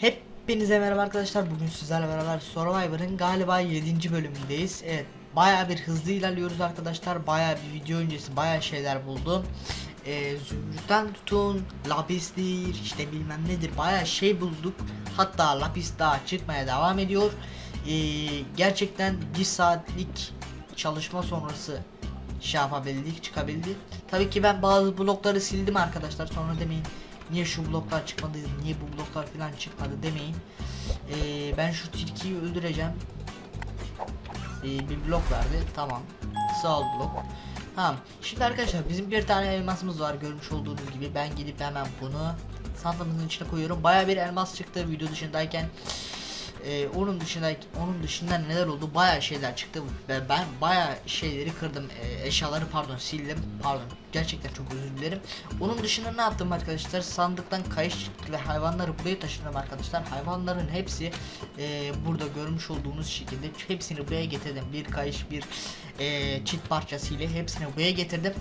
Hepinize merhaba arkadaşlar. Bugün sizlerle beraber Survivor'ın galiba 7. bölümündeyiz. Evet, bayağı bir hızlı ilerliyoruz arkadaşlar. Bayağı bir video öncesi bayağı şeyler buldum. Ee, zümrütten tutun, lapistir, işte bilmem nedir bayağı şey bulduk. Hatta lapis daha çıkmaya devam ediyor. Ee, gerçekten bir saatlik çalışma sonrası şey yapabildik, çıkabildik. Tabii ki ben bazı blokları sildim arkadaşlar. Sonra demeyin niye şu bloklar çıkmadı, niye bu bloklar falan çıkmadı demeyin. Ee, ben şu tilkiyi öldüreceğim. Ee, bir blok verdi. Tamam. Sağ ol blok. Tamam. Şimdi arkadaşlar bizim bir tane elmasımız var görmüş olduğunuz gibi. Ben gidip hemen bunu sandığımızın içine koyuyorum. Baya bir elmas çıktı video dışındayken. Ee, onun dışında onun dışında neler oldu? Baya şeyler çıktı ve ben baya şeyleri kırdım. Ee, eşyaları pardon sildim. Pardon. Gerçekten çok özür dilerim. Onun dışında ne yaptım arkadaşlar? Sandıktan kayış ve hayvanları buraya taşıdım arkadaşlar. Hayvanların hepsi e, burada görmüş olduğunuz şekilde hepsini buraya getirdim. Bir kayış, bir e, çit parçası ile hepsini buraya getirdim.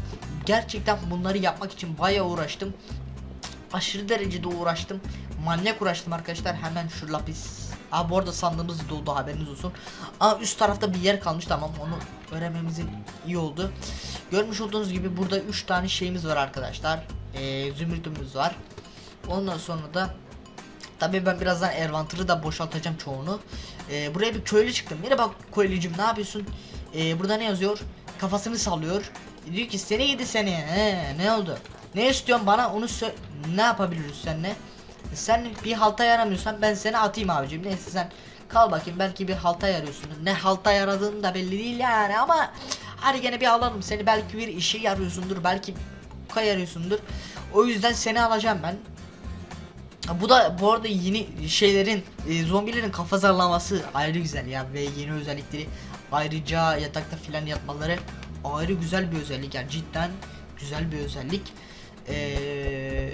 Gerçekten bunları yapmak için baya uğraştım aşırı derecede uğraştım. Manyak uğraştım arkadaşlar. Hemen şu lapis. Aa bu arada sandığımız doldu haberiniz olsun. Aa üst tarafta bir yer kalmış tamam onu öğrenmemiz iyi oldu. Görmüş olduğunuz gibi burada 3 tane şeyimiz var arkadaşlar. Ee, zümrütümüz var. Ondan sonra da Tabii ben birazdan Ervantır'ı da boşaltacağım çoğunu. Ee, buraya bir köylü çıktım. Merhaba köylücüm ne yapıyorsun? Ee, burada ne yazıyor? Kafasını sallıyor. Diyor ki seni yedi seni. He, ne oldu? Ne istiyorsun bana onu sö- ne yapabiliriz seninle? Sen bir halta yaramıyorsan ben seni atayım abicim. Neyse sen kal bakayım belki bir halta yarıyorsun. Ne halta yaradığın da belli değil yani ama hadi gene bir alalım seni belki bir işe yarıyorsundur belki kayarıyorsundur. O yüzden seni alacağım ben. Bu da bu arada yeni şeylerin e, zombilerin kafa zarlaması ayrı güzel ya ve yeni özellikleri ayrıca yatakta filan yatmaları ayrı güzel bir özellik yani cidden güzel bir özellik. Ee,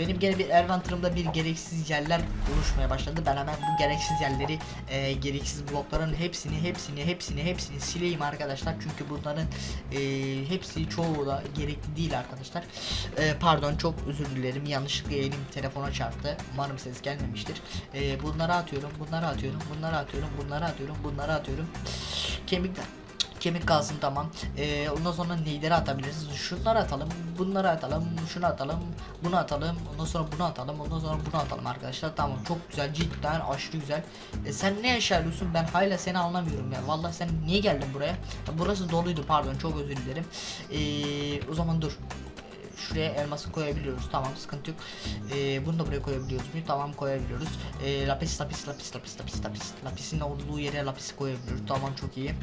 benim gene bir Ervantır'ımda bir gereksiz yerler oluşmaya başladı. Ben hemen bu gereksiz yerleri, e, gereksiz blokların hepsini, hepsini, hepsini, hepsini sileyim arkadaşlar. Çünkü bunların e, hepsi çoğu da gerekli değil arkadaşlar. E, pardon çok özür dilerim. Yanlışlıkla elim telefona çarptı. Umarım ses gelmemiştir. E, bunları atıyorum, bunları atıyorum, bunları atıyorum, bunları atıyorum, bunları atıyorum. Kemikler kemik kalsın tamam. Ee, ondan sonra neyleri atabiliriz? Şunları atalım, bunları atalım, şunu atalım, bunu atalım, ondan sonra bunu atalım, ondan sonra bunu atalım arkadaşlar. Tamam çok güzel cidden aşırı güzel. E, sen ne yaşarıyorsun? Ben hala seni anlamıyorum ya. Vallahi sen niye geldin buraya? Ya, burası doluydu pardon çok özür dilerim. Ee, o zaman dur. Ee, Şuraya elması koyabiliyoruz. Tamam sıkıntı yok. Ee, bunu da buraya koyabiliyoruz mu? Tamam koyabiliyoruz. Ee, lapis lapis lapis lapis lapis lapis. Lapisin olduğu yere lapis koyabiliyoruz. Tamam çok iyi.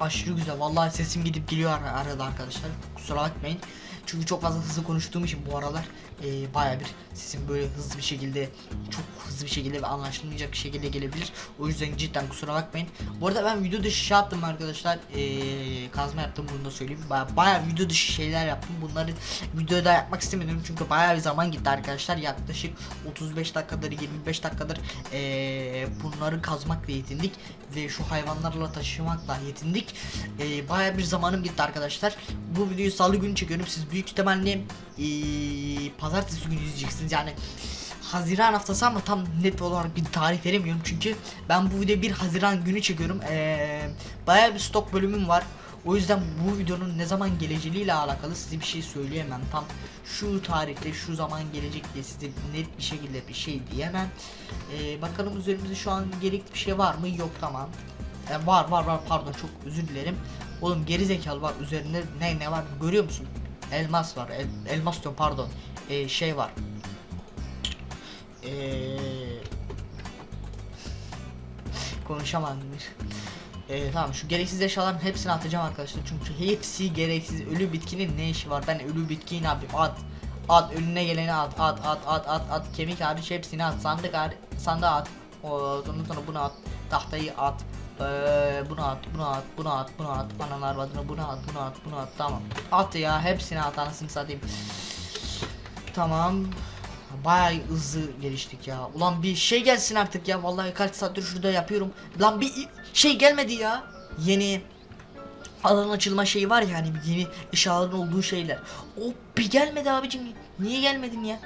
Aşırı güzel. Vallahi sesim gidip geliyor ar- arada arkadaşlar. Kusura bakmayın. Çünkü çok fazla hızlı konuştuğum için bu aralar e, baya bir sesim böyle hızlı bir şekilde çok hızlı bir şekilde ve anlaşılmayacak bir şekilde gelebilir. O yüzden cidden kusura bakmayın. Bu arada ben video dışı şey yaptım arkadaşlar. E, kazma yaptım bunu da söyleyeyim. Baya, baya video dışı şeyler yaptım. Bunları videoda yapmak istemedim çünkü baya bir zaman gitti arkadaşlar. Yaklaşık 35 dakikadır 25 dakikadır e, bunları kazmakla yetindik ve şu hayvanlarla taşımakla yetindik. E, baya bir zamanım gitti arkadaşlar. Bu videoyu salı günü çekiyorum. Siz büyük ihtimalle e, pazartesi günü izleyeceksiniz. Yani Haziran haftası ama tam net olarak bir tarih veremiyorum çünkü ben bu videoyu 1 Haziran günü çekiyorum. Ee, bayağı bir stok bölümüm var. O yüzden bu videonun ne zaman geleceğiyle alakalı size bir şey söyleyemem. Tam şu tarihte şu zaman gelecek diye size net bir şekilde bir şey diyemem. Ee, bakalım üzerimizde şu an gerekli bir şey var mı? Yok tamam. Ee, var var var pardon çok özür dilerim. Oğlum geri zekalı var üzerinde ne ne var görüyor musun? Elmas var. El, elmas diyorum pardon. Ee, şey var. Ee, konuşamadım. Ee, tamam şu gereksiz eşyaların hepsini atacağım arkadaşlar. Çünkü hepsi gereksiz. Ölü bitkinin ne işi var? Ben ölü bitkiyi ne yapayım? At. At önüne geleni at. At at at at at. Kemik hariç hepsini at. Sandık hariç sandığa at. O, ondan sonra bunu at. Tahtayı at ee, bunu at bunu at bunu at bunu at analar vadını bunu at bunu at bunu at tamam at ya hepsini at anasını satayım Tamam. Bayağı hızlı geliştik ya. Ulan bir şey gelsin artık ya. Vallahi kaç saattir şurada yapıyorum. Lan bir şey gelmedi ya. Yeni alan açılma şeyi var ya hani yeni eşyaların olduğu şeyler. O bir gelmedi abicim. Niye gelmedin ya?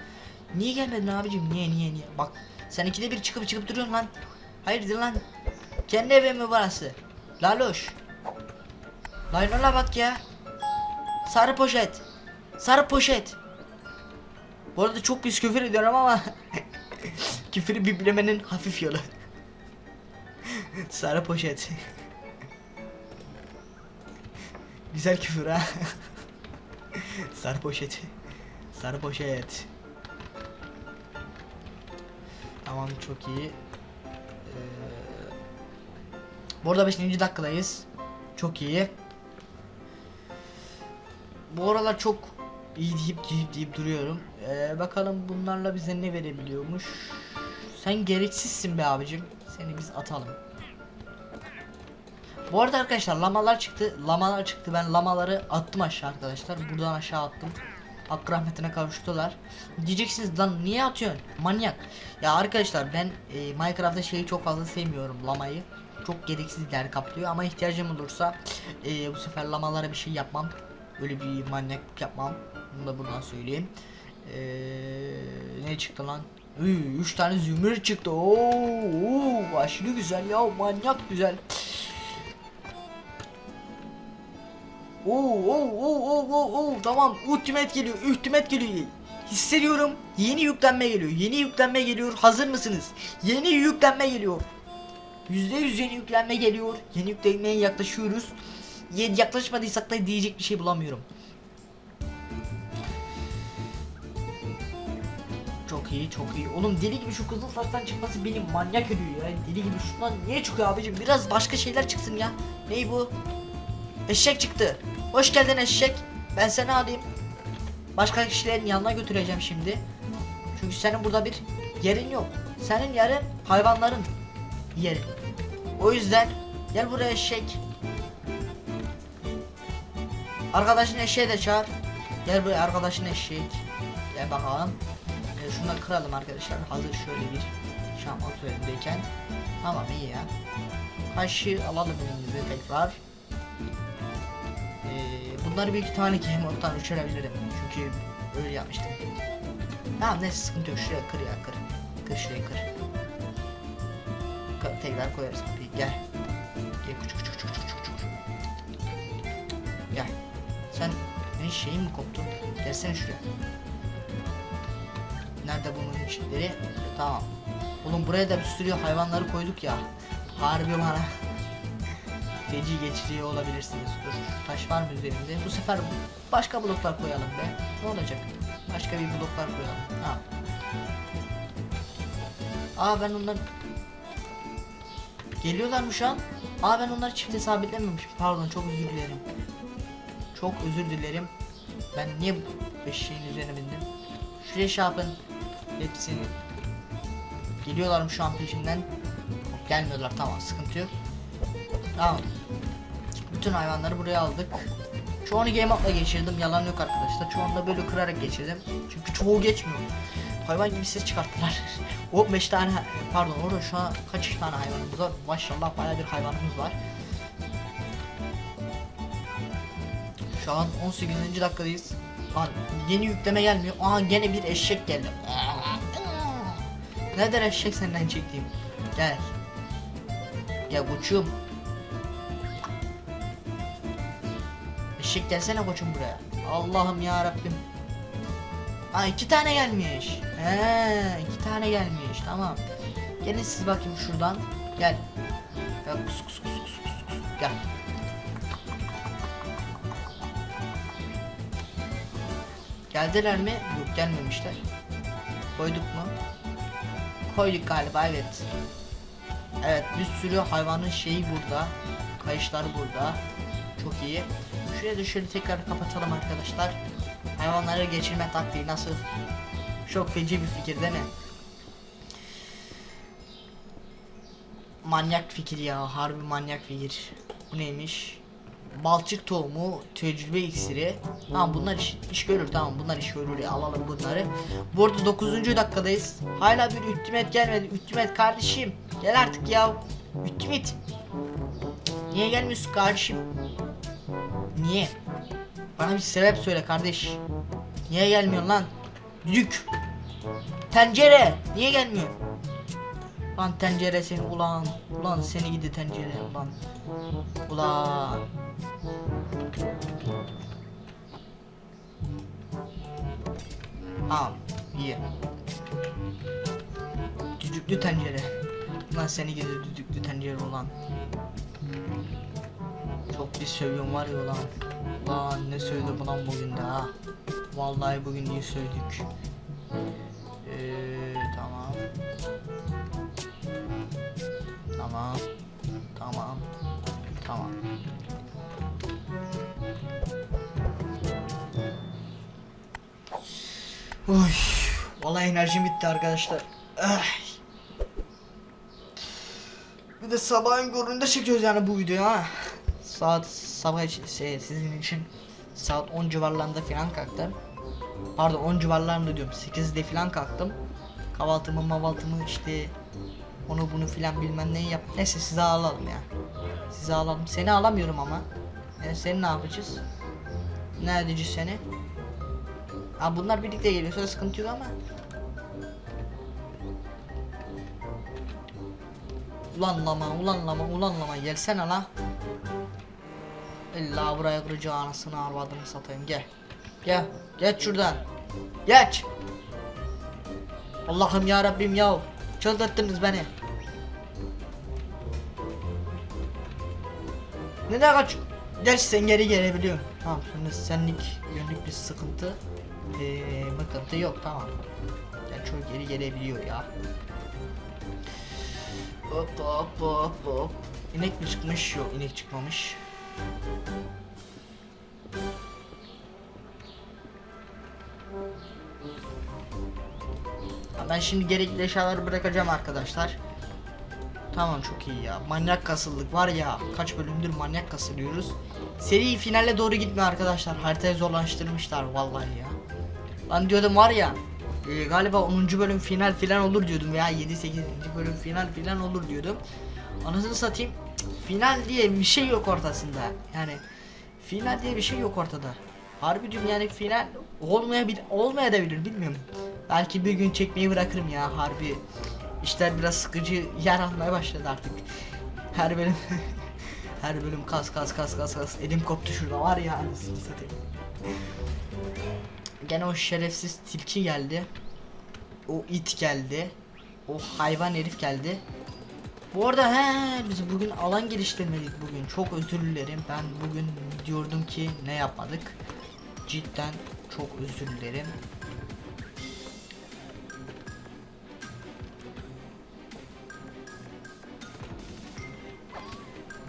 Niye gelmedin abicim? Niye niye niye? Bak sen ikide bir çıkıp çıkıp duruyorsun lan. Hayırdır lan? Kendi evin mi burası? Laloş. Laylona bak ya. Sarı poşet. Sarı poşet. Bu arada çok pis küfür ediyorum ama küfürü biplemenin hafif yolu. Sarı poşet. Güzel küfür ha. Sarı poşet. Sarı poşet. Tamam çok iyi. Bu arada 5. dakikadayız. Çok iyi. Bu aralar çok iyi deyip deyip deyip duruyorum. Ee, bakalım bunlarla bize ne verebiliyormuş. Sen gereksizsin be abicim. Seni biz atalım. Bu arada arkadaşlar lamalar çıktı. Lamalar çıktı. Ben lamaları attım aşağı arkadaşlar. Buradan aşağı attım. Hakkı rahmetine kavuştular. Diyeceksiniz lan niye atıyorsun? Manyak. Ya arkadaşlar ben e, Minecraft'ta şeyi çok fazla sevmiyorum lamayı. Çok gereksiz yer kaplıyor ama ihtiyacım olursa e, bu sefer lamalara bir şey yapmam. Böyle bir manyaklık yapmam. Bunu da buradan söyleyeyim. E, ne çıktı lan? 3 tane zümrüt çıktı. Oo, oo, aşırı güzel ya manyak güzel. Oo oo oo oo tamam ultimate geliyor ultimate geliyor hissediyorum yeni yüklenme geliyor yeni yüklenme geliyor hazır mısınız yeni yüklenme geliyor %100 yeni yüklenme geliyor yeni yüklenmeye yaklaşıyoruz yaklaşmadıysak da diyecek bir şey bulamıyorum Çok iyi çok iyi oğlum deli gibi şu kızıl saçtan çıkması beni manyak ediyor ya deli gibi şundan niye çıkıyor abicim biraz başka şeyler çıksın ya Ney bu Eşek çıktı. Hoş geldin eşek. Ben seni alayım. Başka kişilerin yanına götüreceğim şimdi. Çünkü senin burada bir yerin yok. Senin yerin hayvanların yeri. O yüzden gel buraya eşek. Arkadaşın eşeği de çağır. Gel buraya arkadaşın eşek. Gel bakalım. Ee, şunları kıralım arkadaşlar. Hazır şöyle bir şam üzerindeyken. Tamam iyi ya. Kaşığı alalım elimize tekrar. Ee, bunları bir iki tane mode'dan uçurabilirim. Çünkü öyle yapmıştım. Tamam neyse sıkıntı yok. Şuraya kır ya kır. Kır şuraya kır. Tekrar koyarız kapıyı. Gel. Gel küçük küçük küçük küçük küçük. Gel. Sen ne şeyin mi koptu? Gelsene şuraya. Nerede bunun içleri? Tamam. Oğlum buraya da bir sürü hayvanları koyduk ya. Harbi bana feci geçiriyor olabilirsiniz. Dur taş var mı üzerinde? Bu sefer başka bloklar koyalım be. Ne olacak? Başka bir bloklar koyalım. Ha. Aa ben onları Geliyorlar mı şu an? Aa ben onları çifte sabitlememişim. Pardon çok özür dilerim. Çok özür dilerim. Ben niye bu eşeğin üzerine bindim? Şuraya şey yapın. Hepsini. Geliyorlar mı şu an peşimden? Gelmiyorlar tamam sıkıntı yok. Tamam. Bütün hayvanları buraya aldık. Çoğunu game up'la geçirdim. Yalan yok arkadaşlar. Çoğunu da böyle kırarak geçirdim. Çünkü çoğu geçmiyor. Hayvan gibi ses çıkarttılar. o 5 tane pardon orada şu an kaç tane hayvanımız var? Maşallah bayağı bir hayvanımız var. Şu an 18. dakikadayız. Lan yeni yükleme gelmiyor. Aha gene bir eşek geldi. Neden eşek senden çektiğim? Gel. Gel koçum. Eşek gelsene koçum buraya. Allah'ım ya Rabbim. Aa iki tane gelmiş. He iki tane gelmiş. Tamam. Gelin siz bakayım şuradan. Gel. Gel kus kus kus kus kus. kus. Gel. Geldiler mi? Yok gelmemişler. Koyduk mu? Koyduk galiba evet. Evet bir sürü hayvanın şeyi burada. Kayışları burada. Çok iyi. Şuraya da şöyle tekrar kapatalım arkadaşlar. Hayvanları geçirme taktiği nasıl? Çok feci bir fikir değil mi? Manyak fikir ya. Harbi manyak fikir. Bu neymiş? Balçık tohumu, tecrübe iksiri. Tamam bunlar iş, iş görür tamam bunlar iş görür ya alalım bunları. Bu arada 9. dakikadayız. Hala bir ultimate gelmedi. Ultimate kardeşim. Gel artık ya. Ultimate. Niye gelmiyorsun kardeşim? Niye? Bana bir sebep söyle kardeş. Niye gelmiyorsun lan? Düdük. Tencere niye gelmiyor? Lan tencere seni ulan. Ulan seni gidi tencere ulan. Ulan. Tamam iyi. Düdüklü tencere. Lan seni gidi düdüklü tencere ulan. Çok bir sövüyorum var ya ulan. Lan ne söyledi bu lan bugün de ha. Vallahi bugün iyi söyledik. Ee, tamam. Tamam. Tamam. Tamam. Uy, vallahi enerjim bitti arkadaşlar. Ay. Bir de sabahın köründe çekiyoruz yani bu videoyu ha. Saat sabah şey, sizin için saat 10 civarlarında falan kalktım. Pardon 10 civarlarında diyorum 8'de falan kalktım. Kahvaltımı mavaltımı işte onu bunu filan bilmem neyi yap. Neyse size alalım ya. Size alalım. Seni alamıyorum ama. Yani seni ne yapacağız? Ne edeceğiz seni? Ha bunlar birlikte geliyorsa sıkıntı yok ama. Ulan lama, ulan lama, ulan gelsene la. İlla buraya kırıcı anasını arvadını satayım gel. Gel, geç şuradan. Geç. Allah'ım ya Rabbim ya. Çıldırttınız beni. Neden kaç? Geç sen geri gelebiliyorsun. Tamam şimdi senlik yönlük bir sıkıntı. Eee mıkıntı yok tamam. Yani çok geri gelebiliyor ya. Hop hop hop hop. İnek mi çıkmış? Yok inek çıkmamış. Ben şimdi gerekli eşyaları bırakacağım arkadaşlar. Tamam çok iyi ya. Manyak kasıldık var ya. Kaç bölümdür manyak kasılıyoruz. Seri finale doğru gitmiyor arkadaşlar. Haritayı zorlaştırmışlar vallahi ya. Lan diyordum var ya. E, galiba 10. bölüm final filan olur diyordum veya 7 8. bölüm final filan olur diyordum. Anasını satayım. Final diye bir şey yok ortasında. Yani final diye bir şey yok ortada. Harbi diyorum yani final olmayabilir olmayabilir bilmiyorum. Belki bir gün çekmeyi bırakırım ya harbi. İşler biraz sıkıcı yer almaya başladı artık. Her bölüm her bölüm kas kas kas kas kas elim koptu şurada var ya anasını satayım. Gene o şerefsiz tilki geldi. O it geldi. O hayvan herif geldi. Bu arada he biz bugün alan geliştirmedik bugün. Çok özür dilerim. Ben bugün diyordum ki ne yapmadık. Cidden çok özür dilerim.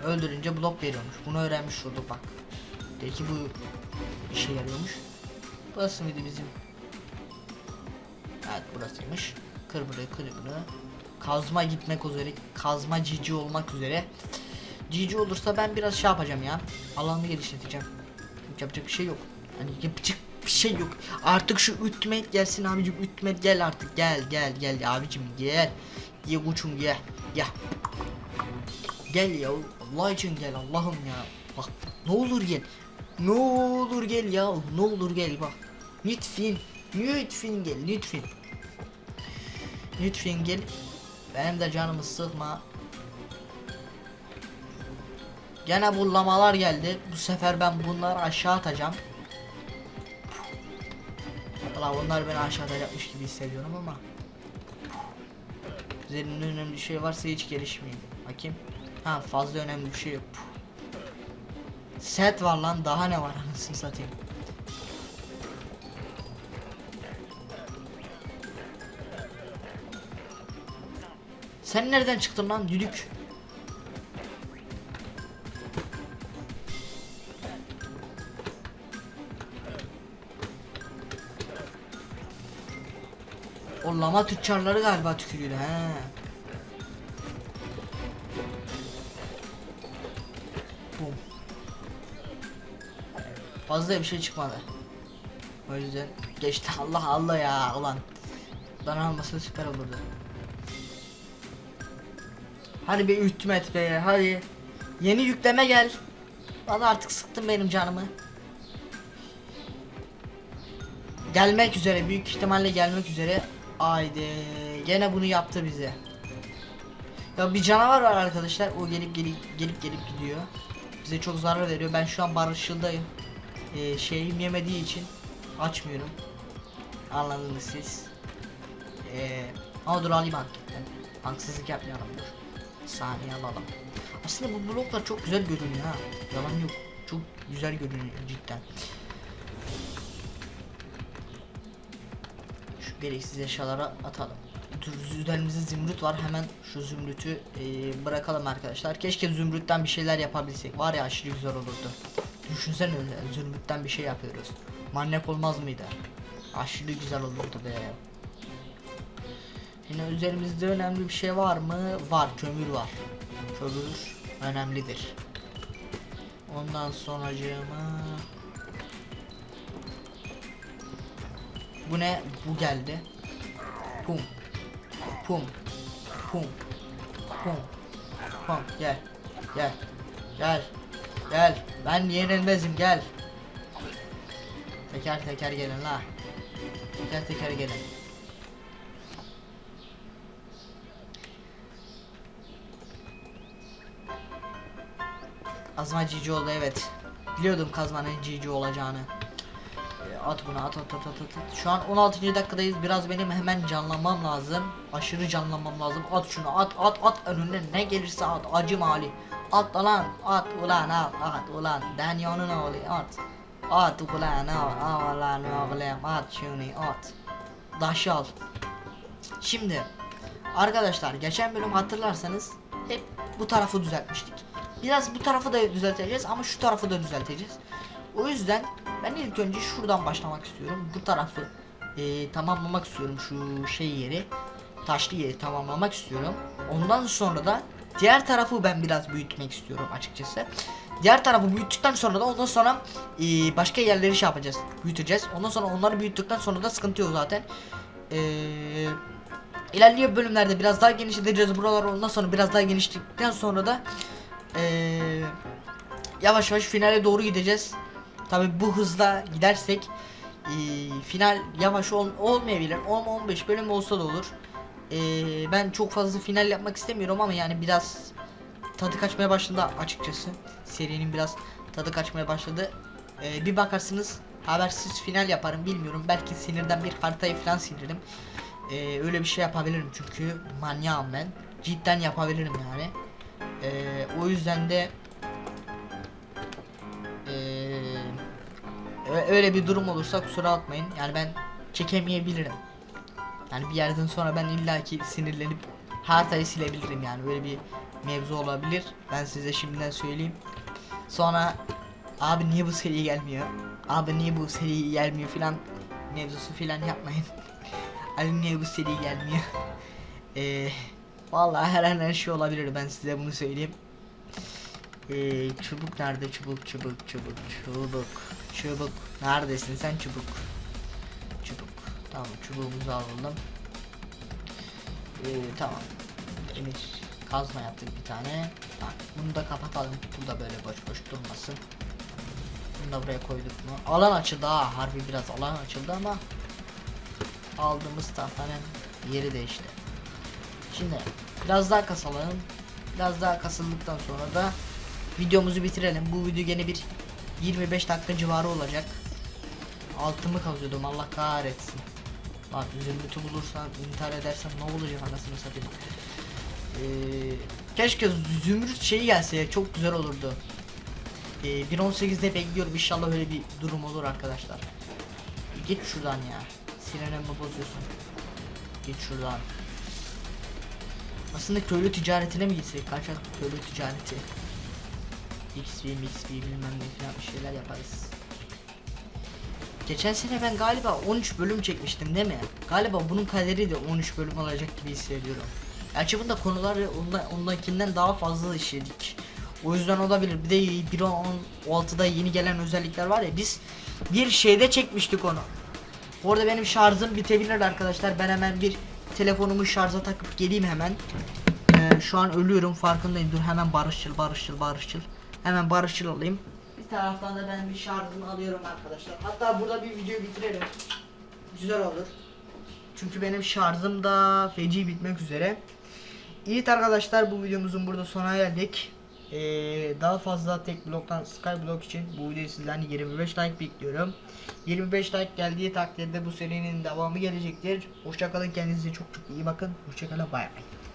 Öldürünce blok veriyormuş. Bunu öğrenmiş olduk bak. Belki bu işe yarıyormuş. Burası mıydı bizim? Evet burasıymış. Kır burayı kır bunu. Kazma gitmek üzere. Kazma cici olmak üzere. Cici olursa ben biraz şey yapacağım ya. Alanı genişleteceğim. Yapacak bir şey yok. Hani yapacak bir şey yok. Artık şu ütmet gelsin abicim. Ütmet gel artık. Gel gel gel abicim gel. Ye kuçum gel. Gel. Gel ya. Allah için gel Allah'ım ya. Bak ne olur gel. Ne olur gel ya. Ne olur gel bak. Lütfen. Lütfen gel lütfen. Lütfen gel. Benim de canımı sıkma. Gene bullamalar geldi. Bu sefer ben bunları aşağı atacağım. Valla bunlar beni aşağı atacakmış gibi hissediyorum ama. Üzerinde önemli bir şey varsa hiç gelişmeyeyim. Bakayım. Ha fazla önemli bir şey yok. Set var lan daha ne var anasını satayım. Sen nereden çıktın lan düdük? O lama tüccarları galiba tükürüyor he. Fazla bir şey çıkmadı. O yüzden geçti Allah Allah ya ulan. Bana almasa süper olurdu. Hadi bir ütmet be hadi. Yeni yükleme gel. Vallahi artık sıktın benim canımı. Gelmek üzere büyük ihtimalle gelmek üzere. Haydi gene bunu yaptı bize. Ya bir canavar var arkadaşlar. O gelip gelip gelip gelip gidiyor. Bize çok zarar veriyor. Ben şu an barışçıldayım. Ee, şeyim yemediği için açmıyorum. Anladınız siz. Ee, ama dur alayım anketten. Haksızlık yapmayalım dur. Saniye alalım. Aslında bu bloklar çok güzel görünüyor ha. Yalan yok. Çok güzel görünüyor cidden. Şu gereksiz eşyalara atalım. Üzerimizde zümrüt var. Hemen şu zümrütü e, bırakalım arkadaşlar. Keşke zümrütten bir şeyler yapabilsek. Var ya aşırı güzel olurdu. Düşünsene zümrütten bir şey yapıyoruz. Manyak olmaz mıydı? Aşırı güzel olurdu be. Yine üzerimizde önemli bir şey var mı? Var, kömür var. Kömür önemlidir. Ondan sonracığıma Bu ne? Bu geldi. Pum. Pum. Pum. Pum. Pum. Gel. Gel. Gel. Gel. Ben yenilmezim gel. Teker teker gelin la. Teker teker gelin. Kazma cici oldu evet. Biliyordum kazmanın cici olacağını. E, At bunu at at at at at. Şu an 16. dakikadayız. Biraz benim hemen canlanmam lazım. Aşırı canlanmam lazım. At şunu at at at önüne ne gelirse at. Acım hali. At lan at ulan at at ulan. Danyonun oğlu at. At ulan at ulan oğlum at şunu at. Daşı al. Şimdi arkadaşlar geçen bölüm hatırlarsanız hep bu tarafı düzeltmiştik. Biraz bu tarafı da düzelteceğiz ama şu tarafı da düzelteceğiz. O yüzden ben ilk önce şuradan başlamak istiyorum. Bu tarafı e, tamamlamak istiyorum şu şey yeri. Taşlı yeri tamamlamak istiyorum. Ondan sonra da diğer tarafı ben biraz büyütmek istiyorum açıkçası. Diğer tarafı büyüttükten sonra da ondan sonra e, başka yerleri şey yapacağız. Büyüteceğiz. Ondan sonra onları büyüttükten sonra da sıkıntı yok zaten. Eee İlerleyen bölümlerde biraz daha genişleteceğiz buraları ondan sonra biraz daha genişledikten sonra da eee, yavaş yavaş finale doğru gideceğiz. Tabi bu hızla gidersek eee, final yavaş ol, olmayabilir 10-15 bölüm olsa da olur. Eee, ben çok fazla final yapmak istemiyorum ama yani biraz tadı kaçmaya başladı açıkçası. Serinin biraz tadı kaçmaya başladı. Eee, bir bakarsınız habersiz final yaparım bilmiyorum. Belki sinirden bir haritayı falan silirim. Ee, öyle bir şey yapabilirim çünkü manyağım ben. Cidden yapabilirim yani. Ee, o yüzden de ee, öyle bir durum olursa kusura bakmayın. Yani ben çekemeyebilirim. Yani bir yerden sonra ben illaki sinirlenip haritayı silebilirim yani böyle bir mevzu olabilir. Ben size şimdiden söyleyeyim. Sonra abi niye bu seri gelmiyor? Abi niye bu seri gelmiyor filan mevzusu filan yapmayın. Ali niye bu seri gelmiyor? Eee vallahi her her şey olabilir ben size bunu söyleyeyim. Eee çubuk nerede çubuk çubuk çubuk çubuk çubuk neredesin sen çubuk? Çubuk tamam çubuğumuzu alalım. Eee tamam. Demir kazma yaptık bir tane. Bak bunu da kapatalım. Bu da böyle boş boş durmasın. Bunu da buraya koyduk mu? Alan açıldı ha harbi biraz alan açıldı ama aldığımız tahtanın yeri değişti. Şimdi biraz daha kasalım. Biraz daha kasıldıktan sonra da videomuzu bitirelim. Bu video gene bir 25 dakika civarı olacak. Altımı kazıyordum Allah kahretsin. Bak zümrütü bulursam intihar edersem ne olacak anasını satayım. Ee, keşke zümrüt şeyi gelse çok güzel olurdu. Ee, 1.18'de bekliyorum inşallah öyle bir durum olur arkadaşlar. Git şuradan ya. Sinirimi bozuyorsun. Git şuradan. Aslında köylü ticaretine mi gitsek? Kaçak köylü ticareti. XP, XP bilmem ne falan bir şeyler yaparız. Geçen sene ben galiba 13 bölüm çekmiştim değil mi? Galiba bunun kaderi de 13 bölüm olacak gibi hissediyorum. Gerçi bunda konuları ondan, ondakinden daha fazla işledik. O yüzden olabilir. Bir de 1.16'da yeni gelen özellikler var ya biz bir şeyde çekmiştik onu. Orada benim şarjım bitebilir arkadaşlar. Ben hemen bir telefonumu şarja takıp geleyim hemen. Ee, şu an ölüyorum farkındayım. Dur hemen barışçıl barışçıl barışçıl. Hemen barışçıl olayım. Bir taraftan da ben bir şarjımı alıyorum arkadaşlar. Hatta burada bir video bitirelim. Güzel olur. Çünkü benim şarjım da feci bitmek üzere. Evet arkadaşlar bu videomuzun burada sona geldik. Ee, daha fazla tek bloktan Skyblock için bu videoyu sizden 25 like bekliyorum. 25 like geldiği takdirde bu serinin devamı gelecektir. Hoşçakalın kendinize çok çok iyi bakın. Hoşçakalın bay bay.